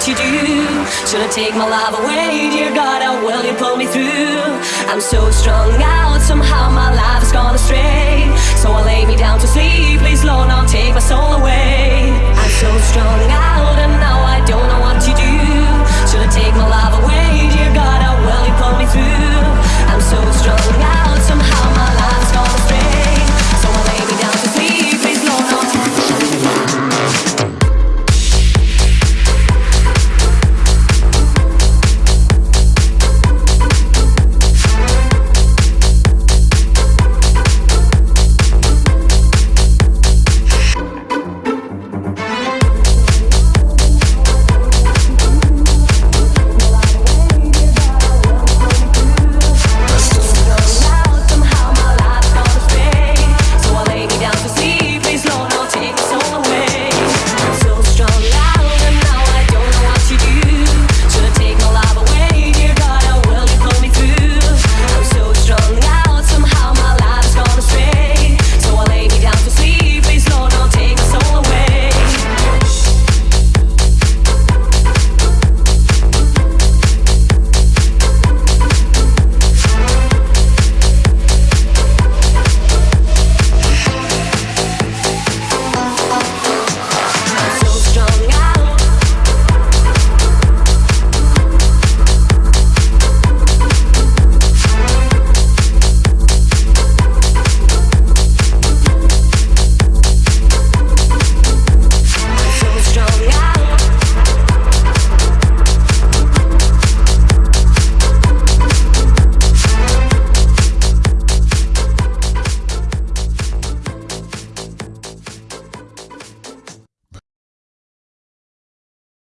what to do. Should I take my life away, dear God? Oh, How will you pull me through? I'm so strung out, somehow my life has gone astray. So I lay me down to sleep. Please, Lord, now take my soul.